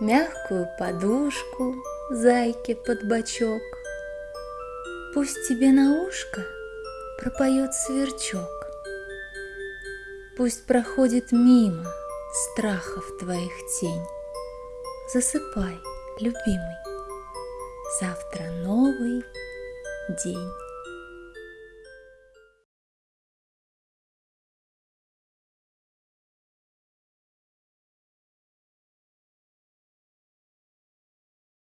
Мягкую подушку зайке под бочок. Пусть тебе на ушко пропоет сверчок. Пусть проходит мимо страхов твоих тень. Засыпай, любимый, завтра новый день.